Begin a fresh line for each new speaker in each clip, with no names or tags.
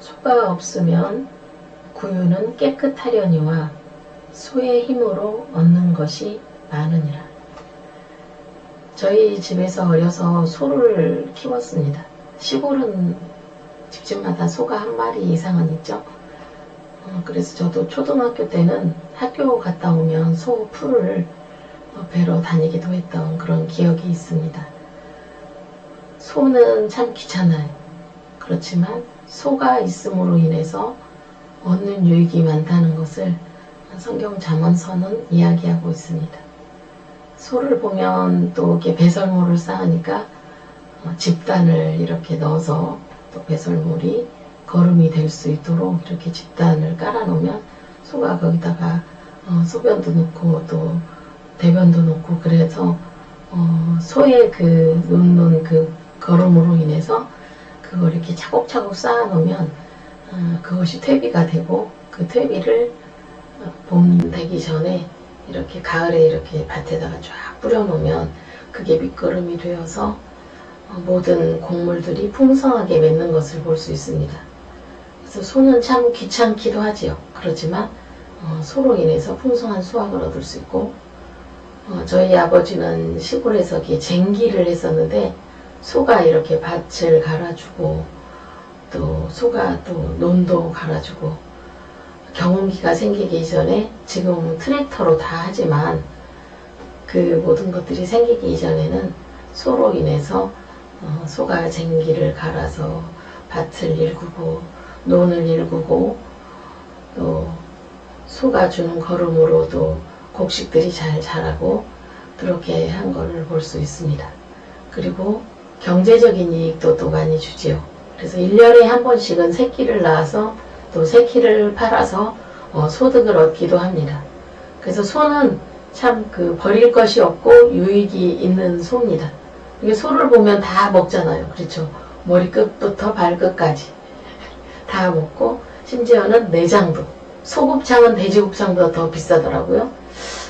소가 없으면 구유는 깨끗하려니와 소의 힘으로 얻는 것이 많으니라. 저희 집에서 어려서 소를 키웠습니다. 시골은 집집마다 소가 한 마리 이상은 있죠. 어, 그래서 저도 초등학교 때는 학교 갔다 오면 소 풀을 어, 배러 다니기도 했던 그런 기억이 있습니다. 소는 참 귀찮아요. 그렇지만 소가 있음으로 인해서 얻는 유익이 많다는 것을 성경 잠언서는 이야기하고 있습니다. 소를 보면 또 이렇게 배설물을 쌓으니까 어, 집단을 이렇게 넣어서 또 배설물이 거름이 될 수 있도록 이렇게 집단을 깔아놓으면 소가 거기다가 어, 소변도 넣고 또 대변도 넣고 그래서 어, 소의 그 놓는 그 거름으로 인해서 그걸 이렇게 차곡차곡 쌓아놓으면 어, 그것이 퇴비가 되고 그 퇴비를 어, 봄 되기 전에 이렇게 가을에 이렇게 밭에다가 쫙 뿌려놓으면 그게 밑거름이 되어서 어, 모든 곡물들이 풍성하게 맺는 것을 볼 수 있습니다. 그래서 소는 참 귀찮기도 하지요. 그렇지만 어, 소로 인해서 풍성한 수확을 얻을 수 있고 어, 저희 아버지는 시골에서 쟁기를 했었는데 소가 이렇게 밭을 갈아주고 또 소가 또 논도 갈아주고 경운기가 생기기 전에 지금 트랙터로 다 하지만 그 모든 것들이 생기기 이전에는 소로 인해서 어, 소가 쟁기를 갈아서 밭을 일구고 논을 일구고 또 소가 주는 걸음으로도 곡식들이 잘 자라고 그렇게 한 것을 볼수 있습니다. 그리고 경제적인 이익도 또 많이 주지요. 그래서 1년에 한 번씩은 새끼를 낳아서 또 새끼를 팔아서 어, 소득을 얻기도 합니다. 그래서 소는 참 그 버릴 것이 없고 유익이 있는 소입니다. 이게 소를 보면 다 먹잖아요. 그렇죠. 머리끝부터 발끝까지 다 먹고 심지어는 내장도 소곱창은 돼지곱창보다 더 비싸더라고요.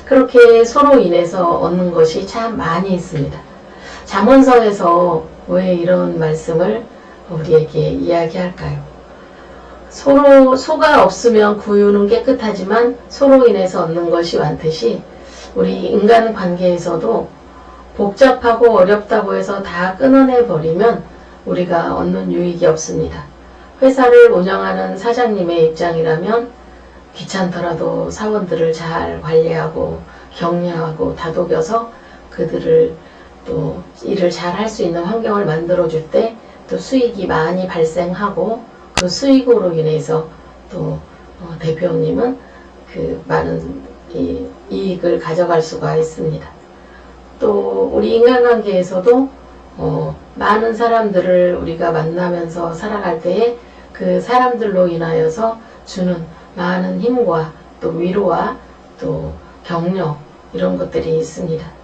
그렇게 소로 인해서 얻는 것이 참 많이 있습니다. 잠언서에서 왜 이런 말씀을 우리에게 이야기할까요? 소로, 소가 없으면 구유는 깨끗하지만 소로 인해서 얻는 것이 많듯이 우리 인간 관계에서도 복잡하고 어렵다고 해서 다 끊어내 버리면 우리가 얻는 유익이 없습니다. 회사를 운영하는 사장님의 입장이라면 귀찮더라도 사원들을 잘 관리하고 격려하고 다독여서 그들을 또 일을 잘 할 수 있는 환경을 만들어 줄 때 또 수익이 많이 발생하고 그 수익으로 인해서 또 어, 대표님은 그 많은 이, 이익을 가져갈 수가 있습니다. 또 우리 인간관계에서도 어, 많은 사람들을 우리가 만나면서 살아갈 때에 그 사람들로 인하여서 주는 많은 힘과 또 위로와 또 격려 이런 것들이 있습니다.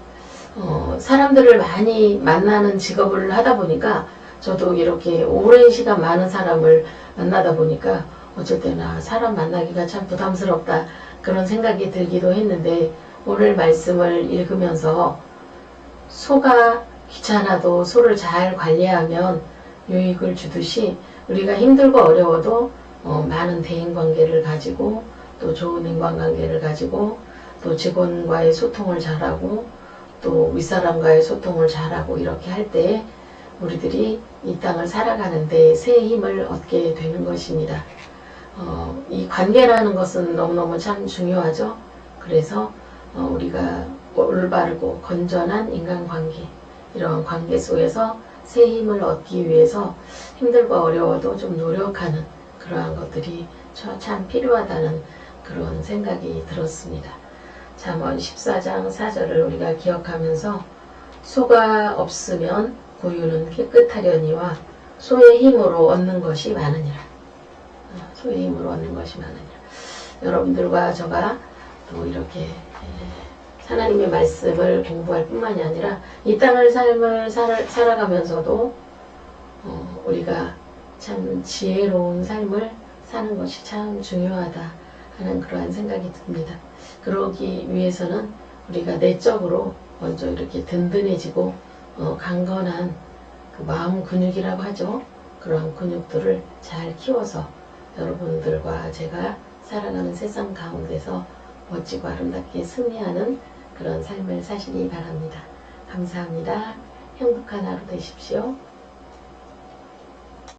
어, 사람들을 많이 만나는 직업을 하다 보니까 저도 이렇게 오랜 시간 많은 사람을 만나다 보니까 어쩔 때나 사람 만나기가 참 부담스럽다 그런 생각이 들기도 했는데 오늘 말씀을 읽으면서 소가 귀찮아도 소를 잘 관리하면 유익을 주듯이 우리가 힘들고 어려워도 어, 많은 대인관계를 가지고 또 좋은 인간관계를 가지고 또 직원과의 소통을 잘하고 또 윗사람과의 소통을 잘하고 이렇게 할 때 우리들이 이 땅을 살아가는데 새 힘을 얻게 되는 것입니다. 어, 이 관계라는 것은 너무너무 참 중요하죠. 그래서 어, 우리가 올바르고 건전한 인간관계 이런 관계 속에서 새 힘을 얻기 위해서 힘들고 어려워도 좀 노력하는 그러한 것들이 참 필요하다는 그런 생각이 들었습니다. 잠언 14장 4절을 우리가 기억하면서 소가 없으면 구유는 깨끗하려니와 소의 힘으로 얻는 것이 많으니라. 어, 소의 힘으로 얻는 것이 많으니라. 여러분들과 저가 또 이렇게 하나님의 말씀을 공부할 뿐만이 아니라 이 땅을 삶을 살아, 가면서도 어, 우리가 참 지혜로운 삶을 사는 것이 참 중요하다 하는 그러한 생각이 듭니다. 그러기 위해서는 우리가 내적으로 먼저 이렇게 든든해지고 어, 강건한 그 마음 근육이라고 하죠. 그런 근육들을 잘 키워서 여러분들과 제가 살아가는 세상 가운데서 멋지고 아름답게 승리하는 그런 삶을 사시기 바랍니다. 감사합니다. 행복한 하루 되십시오.